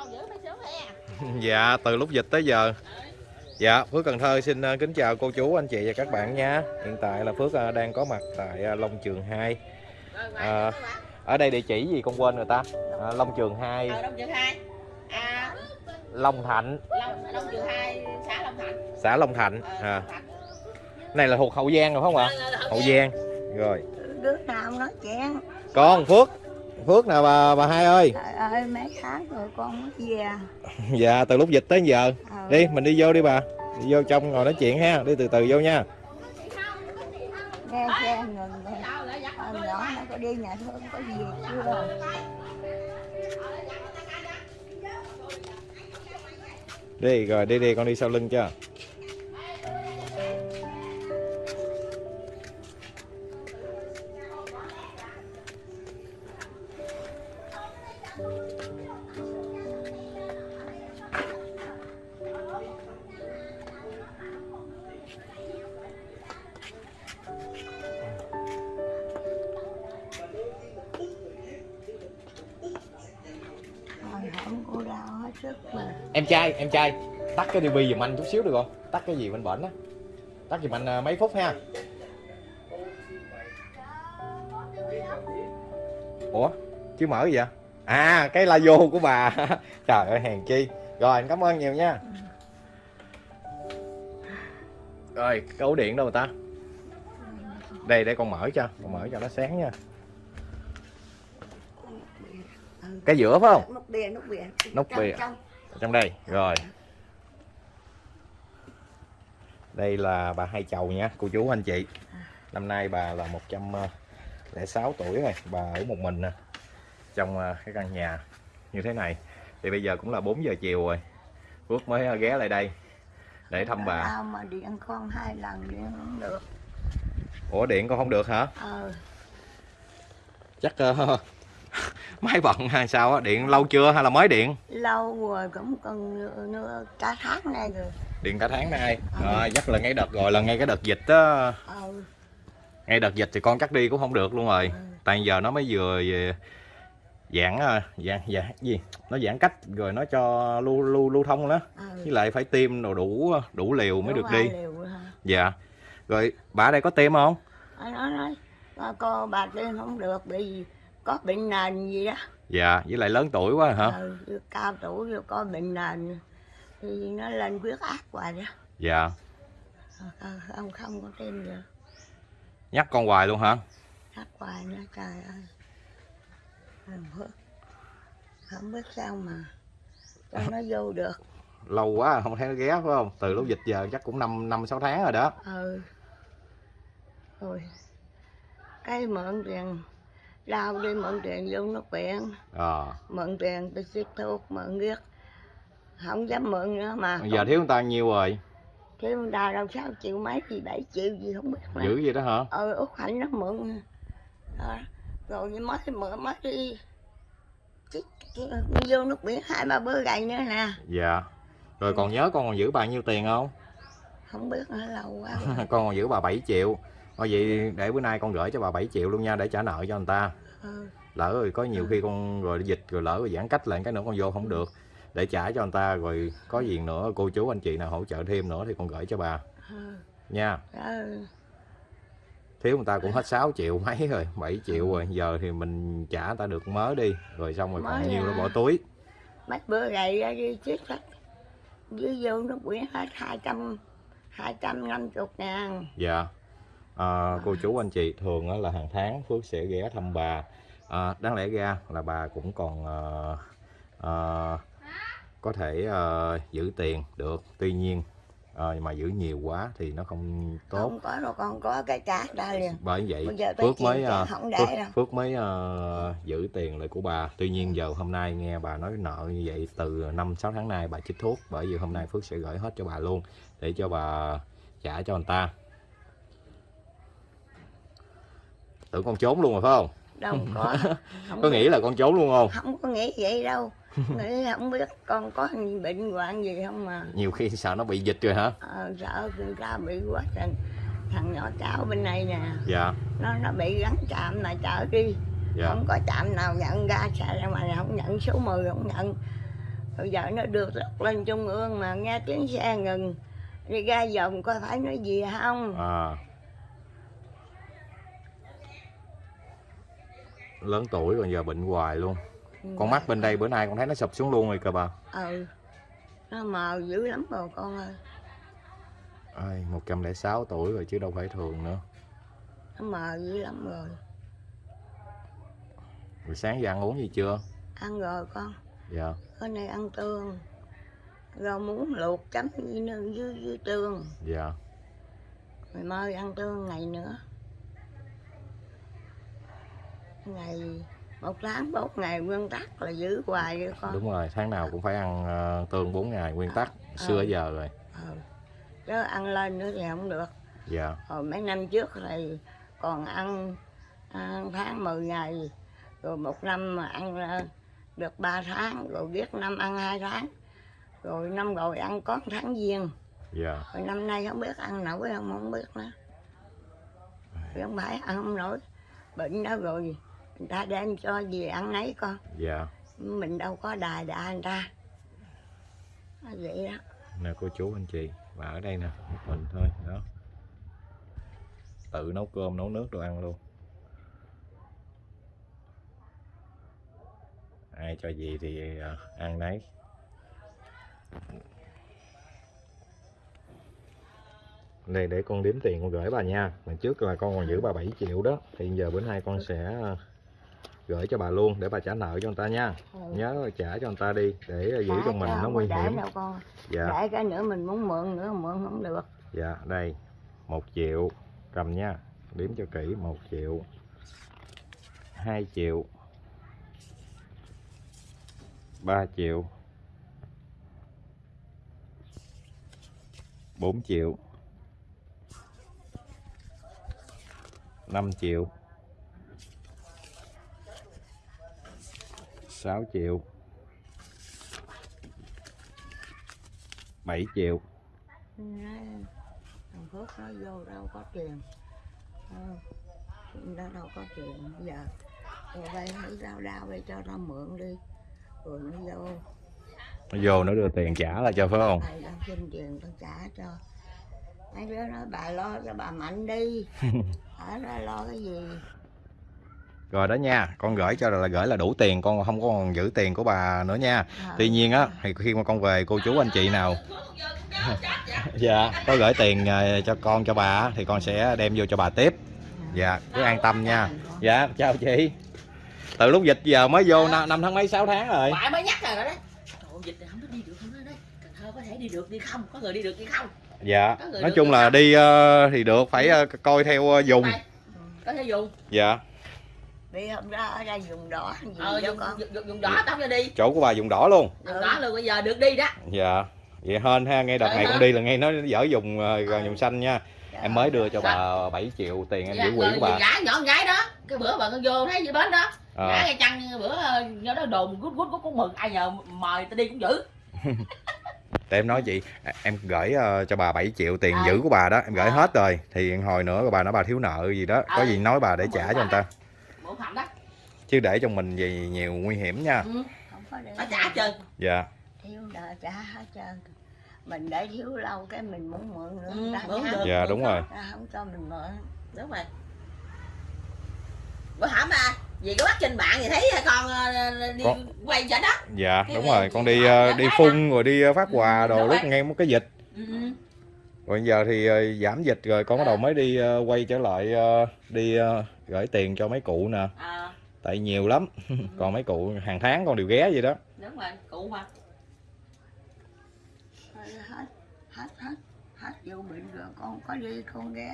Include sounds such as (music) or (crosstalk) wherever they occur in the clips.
(laughs) dạ từ lúc dịch tới giờ. Dạ phước cần thơ xin ờ, kính chào cô chú anh chị và các bạn nha. Hiện tại là phước ờ, đang có mặt tại ờ, long trường 2 à, ở đây địa chỉ gì con quên người ta? À, long trường 2 Ờ, Đông Trường 2 À, long thạnh. Long, Đông Trường 2, xã Long Thạnh. Xã long thạnh à, này là thuộc hậu giang rồi phải không ạ? Hậu giang. Rồi. Đứa nào nói chuyện. Con phước phước nè bà bà hai ơi? Trời ơi mấy tháng rồi con mới về. (laughs) Dạ từ lúc dịch tới giờ. Ờ, đi mình đi vô đi bà. Đi vô trong ngồi nói chuyện ha đi từ từ vô nha. Nghe xe ngừng rồi nhỏ nó có đi nhà thương có gì chưa đi rồi đi đi con đi sau lưng cho sức mà. Em trai em trai, tắt cái tivi giùm anh chút xíu được không? Tắt cái gì bên bển á? Tắt giùm anh à, mấy phút ha. Ủa chứ mở gì vậy? À cái la vô của bà. (laughs) Trời ơi, hèn chi. Rồi, anh cảm ơn nhiều nha. Rồi cái ổ điện đâu người ta? Đây, để con mở cho, con mở cho nó sáng nha cái giữa phải không? Nút bìa nút bìa. Nút Trong- bìa. trong. trong đây. Rồi. đây là bà hai chầu nha cô chú anh chị. Năm nay bà là 106 tuổi rồi. Bà ở một mình nè trong à, cái căn nhà như thế này. Thì bây giờ cũng là 4 giờ chiều rồi. Phước mới à, ghé lại đây để thăm bà. Tao mà điện con hai lần điện không được. Ủa điện con không được hả? Ờ chắc ờ, (laughs) máy bận hay sao á? Điện lâu chưa hay là mới điện? Lâu rồi cũng cần nữa, cả tháng nay rồi. Điện cả tháng nay. Rồi chắc là ngay đợt rồi là ngay cái đợt dịch á. Ờ ngay đợt dịch thì con chắc đi cũng không được luôn rồi. Ừ. tại giờ nó mới vừa về giãn à, giãn giãn gì? Nó giãn cách rồi nó cho lưu lưu lưu thông đó. Ờ với lại phải tiêm đồ đủ đủ liều mới Đủ được hai đi. liều dạ. Rồi bà ở đây có tiêm không? Ờ, nó nói "Ờ, cô bà tiên không được bị có bệnh nền gì đó. Dạ với lại lớn tuổi quá hả? Ờ, cao tuổi rồi có bệnh nền. Thì nó lên huyết áp hoài đó. Dạ. Ờ, ờ, không không có tim được. Nhắc con hoài luôn hả? Hát hoài nữa trời ơi. Không biết, không biết sao mà cho nó vô được. (laughs) Lâu quá không thấy nó ghé phải không? Từ lúc dịch giờ chắc cũng năm năm sáu tháng rồi đó. Ừ. Rồi. Cái mượn tiền lao đi mượn tiền vô nước viện ờ mượn tiền tôi xịt thuốc mượn giết không dám mượn nữa mà. Giờ thiếu người ta nhiêu rồi. Thiếu người ta đâu sáu triệu mấy gì bảy triệu gì không biết mà. Dữ gì đó hả? Ờ út hạnh nó mượn. Đó. rồi mới mượn mới đi. Chứ vô nước biển hai ba bữa gầy nữa nè. Dạ. Rồi còn nhớ con còn giữ bao nhiêu tiền không? Không biết nữa lâu quá (laughs) con còn giữ bà 7 triệu Thôi vậy để bữa nay con gửi cho bà 7 triệu luôn nha để trả nợ cho người ta. Ừ. lỡ rồi có nhiều khi con rồi dịch rồi lỡ rồi giãn cách lại cái nữa con vô không được. Để trả cho người ta rồi có gì nữa cô chú anh chị nào hỗ trợ thêm nữa thì con gửi cho bà. Ừ. nha. Ừ. thiếu người ta cũng hết 6 triệu mấy rồi 7 triệu rồi. Giờ thì mình trả người ta được mớ đi. Rồi xong rồi còn Mới nhiêu nó à. bỏ túi. Mấy bữa gầy ra đi chết hết dưới vô nước biển hết hai trăm hai trăm năm chục ngàn. Dạ. À, cô chú anh chị thường là hàng tháng Phước sẽ ghé thăm bà. À, đáng lẽ ra là bà cũng còn à, à, có thể à, giữ tiền được. Tuy nhiên à, mà giữ nhiều quá thì nó không tốt. không có đâu con có cái cá ra liền Bởi vậy Phước mới à, để Phước, đâu Phước mới giữ tiền lại của bà. Tuy nhiên giờ hôm nay nghe bà nói nợ như vậy từ 5 6 tháng nay bà chích thuốc bởi vì hôm nay Phước sẽ gửi hết cho bà luôn để cho bà trả cho người ta. Tưởng con trốn luôn rồi phải không? đâu có. (laughs) Không Có nghĩ là con trốn luôn không? không có nghĩ vậy đâu. (laughs) Nghĩ không biết con có bệnh hoạn gì không mà. Nhiều khi sợ nó bị dịch rồi hả? ờ, sợ người ta bị quá thằng thằng nhỏ cháu bên này nè. Dạ, nó nó bị gắn chạm mà chở đi. Dạ, không có chạm nào nhận ra chạy ra mà không nhận số 10 không nhận. Bây giờ nó được lọc lên trung ương mà nghe tiếng xe ngừng. Đi ra vòng coi phải nói gì không. À lớn tuổi còn giờ bệnh hoài luôn. Con mắt bên đây bữa nay con thấy nó sụp xuống luôn rồi kìa bà. Ừ. Nó mờ dữ lắm rồi con ơi. Ai, 106 tuổi rồi chứ đâu phải thường nữa. Nó mờ dữ lắm rồi. Rồi sáng giờ ăn uống gì chưa? ăn rồi con. Dạ. Cái này ăn tương. Rau muống luộc chấm với, nước- với, với tương. Dạ. Rồi mai ăn tương ngày nữa ngày một tháng bốn ngày nguyên tắc là giữ hoài vậy con. Đúng rồi, tháng nào cũng phải ăn ờ, tương 4 ngày nguyên tắc Xưa Ờ. giờ rồi. Ừ. chứ ăn lên nữa thì không được. Dạ. Hồi mấy năm trước thì còn ăn, ăn tháng 10 ngày rồi một năm mà ăn ờ, được 3 tháng rồi biết năm ăn hai tháng rồi năm rồi ăn có tháng giêng Dạ. Rồi năm nay không biết ăn nổi không không biết nữa. Không phải ăn không nổi bệnh đó rồi người ta đem cho gì ăn nấy con. Dạ. Mình đâu có đài đà người ta vậy đó. Nè cô chú anh chị Và ở đây nè, một mình thôi Đó. Tự nấu cơm, nấu nước đồ ăn luôn. Ai cho gì thì ờ, ăn nấy Đây để con đếm tiền con gửi bà nha. Lần trước là con còn giữ bà 7 triệu đó Thì giờ bữa nay con sẽ ờ, gửi cho bà luôn để bà trả nợ cho người ta nha. Nhớ là trả cho người ta đi để giữ cho mình nó nguy hiểm. đâu con. Dạ. Để cái nữa mình muốn mượn nữa mượn không được. Dạ đây một triệu. Cầm nha đếm cho kỹ một triệu. 2 triệu. 3 triệu. 4 triệu. 5 triệu 6 triệu. 7 triệu. Thằng Phước nó vô đâu có tiền. Ờ, nó đâu có tiền. Bây giờ rồi đây hãy đau đau đây cho nó mượn đi. Rồi nó vô. Nó vô nó đưa tiền trả lại cho phải không? Thầy đang xin tiền tao trả cho. Mấy đứa nói bà lo cho bà mạnh đi. (laughs) Ở đó lo cái gì rồi đó nha con gửi cho là gửi là đủ tiền con không có còn giữ tiền của bà nữa nha. Ờ, tuy nhiên á thì khi mà con về cô chú anh chị nào (laughs) dạ có gửi tiền ờ, cho con cho bà thì con sẽ đem vô cho bà tiếp. Dạ cứ an tâm nha. Dạ chào chị. Từ lúc dịch giờ mới vô năm, năm tháng mấy 6 tháng rồi. Ngoại mới nhắc rồi đó đấy. Trời ơi, dịch này không có đi được không đó đấy. Cần Thơ có thể đi được đi không? Có người đi được đi không? Dạ nói chung là đi ờ, thì được phải ờ, coi theo ờ, dùng. Có thể dùng. Dạ đi hôm đó ở đây dùng đỏ gì Ờ đó dùng, con? dùng, dùng, đỏ tao cho đi. Chỗ của bà dùng đỏ luôn. Dùng đỏ luôn bây giờ được đi đó. Dạ vậy hên ha ngay đợt Ờ, này hả? con đi là ngay nó dở dùng ờ, Ờ. dùng xanh nha. Em mới đưa cho bà 7 triệu tiền em Dạ, giữ quỹ của bà. gái nhỏ gái đó. Cái bữa bà con vô thấy gì bến đó. Ờ. gái ngay chăng bữa ờ, do đó đồn gút gút gút cũng mừng. Ai nhờ mời tao đi cũng giữ. (laughs) Để em nói chị à, em gửi ờ, cho bà 7 triệu tiền Ờ. giữ của bà đó em gửi Ờ. hết rồi. Thì hồi nữa bà nói bà thiếu nợ gì đó có Ờ. gì nói bà để trả cho người ta phận đó. Chứ để cho mình gì nhiều nguy hiểm nha. Ừ. không có để phải trả trơn. Dạ. Thiếu nợ trả hết trơn. Mình để thiếu lâu cái mình muốn mượn nữa. Ừ, người ta mượn được. dạ đúng rồi. Ta không cho mình mượn. Đúng rồi. Bữa hổm à gì có bắt trên bạn thì thấy con ờ, đi Con- quay trên đó. Dạ Cái đúng rồi. con đi ờ, đi cái phun rồi đi ờ, phát quà Ừ, đồ lúc nghe một cái dịch. Ừ. rồi giờ thì ờ, giảm dịch rồi con bắt đầu mới đi ờ, quay trở lại ờ, đi gửi tiền cho mấy cụ nè. À, tại nhiều lắm. (laughs) Còn mấy cụ hàng tháng con đều ghé vậy đó. Đúng rồi cụ mà hết hết hết hết vô bệnh rồi con có đi con ghé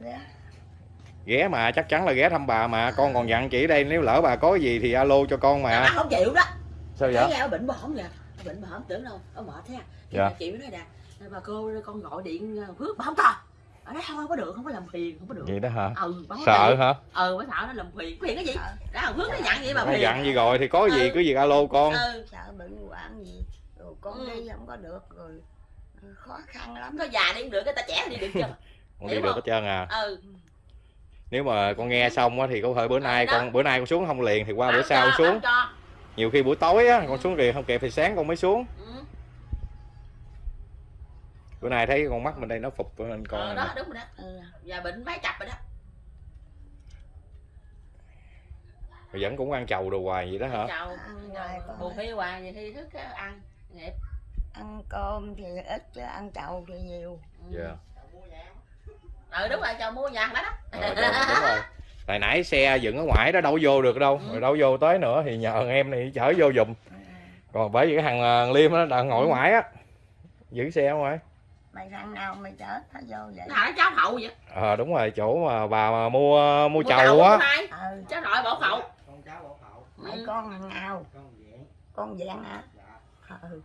ghé. Ghé mà chắc chắn là ghé thăm bà mà. Con còn dặn chị đây nếu lỡ bà có gì thì alo cho con mà. Mà không chịu đó. Sao vậy? Ở bệnh bò không vậy bệnh bò không tưởng đâu ở mệt thế à. Dạ. chị mới nói nè bà cô con gọi điện ờ, phước bà không cho ở đó không có được không có làm phiền không có được. Vậy đó hả? Ừ sợ hả? ừ bà sợ nó làm phiền. Phiền cái gì? Sợ. Đó phước nó dặn vậy bà Nó phiền. dặn gì rồi thì có gì Ừ. cứ việc alo con. Ừ. Sợ bệnh hoạn gì rồi con Ừ. đi không có được rồi ừ, khó khăn lắm. Có già đi cũng được cái ta trẻ đi được chưa? (laughs) Con đi được hết trơn à. Ừ. Nếu mà con nghe xong á thì có thể bữa nay đó. con bữa nay con xuống không liền thì qua bữa sau xuống. cho. Nhiều khi buổi tối á con xuống liền không kịp thì sáng con mới xuống. Ừ. bữa nay thấy con mắt mình đây nó phục nên con ờ, đó đúng rồi đó. Ừ. giờ bệnh mấy cặp rồi đó. Rồi vẫn cũng ăn chầu đồ hoài vậy đó hả? con buồn khi hoài vậy thì thức ăn nghiệp. Ăn cơm thì ít chứ ăn chầu thì nhiều. Ừ. dạ. Ừ đúng rồi chào mua nhà đó đó. Ờ, đúng, đúng rồi (laughs) hồi nãy xe dựng ở ngoài đó đâu vô được đâu. Ừ. rồi đâu vô tới nữa thì nhờ em này chở vô giùm. Còn bởi vì cái thằng ờ, liêm đó đang ngồi ở ngoài á giữ xe ở ngoài. Mày thằng nào mày chở nó vô vậy? Thằng nó cháu hậu vậy? Ờ đúng rồi chỗ mà bà mà mua mua Mua chầu á. ừ. Cháu nội bỏ hậu con cháu bảo hậu mày Ừ. con thằng nào? Con dạng hả? Dạ. Ừ.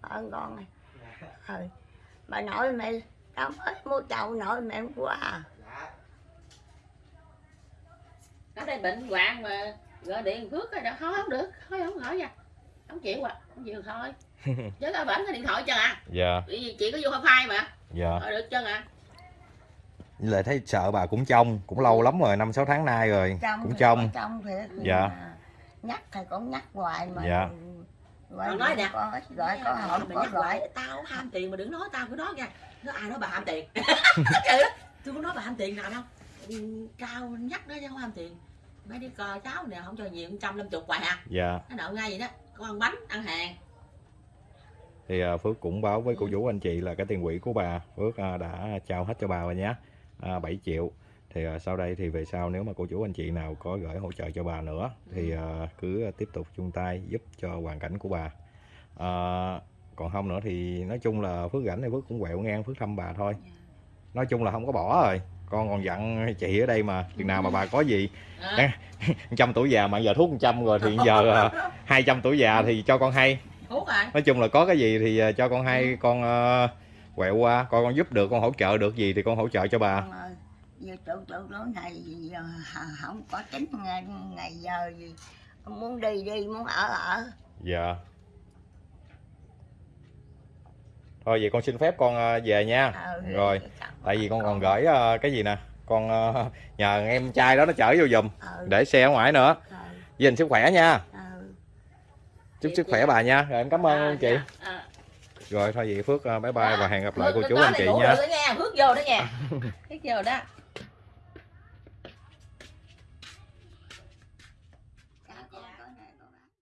Ơn con này. Dạ. Ừ. Bà nội mày tao mới mua chầu nội mày hôm qua nó đây bệnh hoạn mà gọi điện phước rồi đó thôi không được thôi không hỏi nha. Không chịu à không chịu thôi. (laughs) Chứ có vẫn cái điện thoại cho à. Dạ. Vì chị có vô wifi mà. Dạ. Thôi được chân à. Với lại thấy sợ bà cũng trong cũng lâu lắm rồi năm sáu tháng nay rồi trong cũng thì trong thiệt. Nhưng Dạ. nhắc thì cũng nhắc hoài mà. Dạ. gọi Còn nói nè. có gọi có hỏi có nhắc gọi. hoài, tao ham tiền mà đừng nói tao cứ nói nha. Nó ai nói bà ham tiền. (laughs) Tôi có nói bà ham tiền nào đâu. Ừ, cao nhắc nó chứ không ham tiền mấy đứa con cháu nè không cho nhiều trăm năm chục hoài à. Dạ. Nó nợ ngay vậy đó con ăn bánh ăn hàng. Thì à, Phước cũng báo với cô chú anh chị là cái tiền quỹ của bà. Phước à, đã trao hết cho bà rồi nhé. À, 7 triệu. Thì à, sau đây thì về sau nếu mà cô chú anh chị nào có gửi hỗ trợ cho bà nữa thì à, cứ tiếp tục chung tay giúp cho hoàn cảnh của bà. À, còn không nữa thì nói chung là Phước rảnh thì Phước cũng quẹo ngang Phước thăm bà thôi. Nói chung là không có bỏ rồi con còn dặn chị ở đây mà chừng nào mà bà có gì. À, (laughs) trăm tuổi già mà giờ thuốc trăm rồi thì giờ à, hai trăm tuổi già thì cho con hay. Thuốc rồi nói chung là có cái gì thì ờ, cho con hay con ờ, quẹo qua coi con giúp được con hỗ trợ được gì thì con hỗ trợ cho bà. Giờ trụ trụ lối này giờ không có tính ngày, ngày giờ gì muốn đi đi muốn ở ở. Dạ. Thôi vậy con xin phép con ờ, về nha. Ừ, rồi tại vì con còn gửi ờ, cái gì nè? Con ờ, nhờ em trai đó nó chở vô giùm ừ, để xe ở ngoài nữa. Ừ, dình sức khỏe nha. Ừ. chúc sức khỏe bà nha. Rồi em cảm ơn chị. à, rồi thôi vậy phước ờ, bye bye và hẹn gặp lại cô chú anh chị nha. nha. Phước vô đó nha. (laughs) Phước vô đó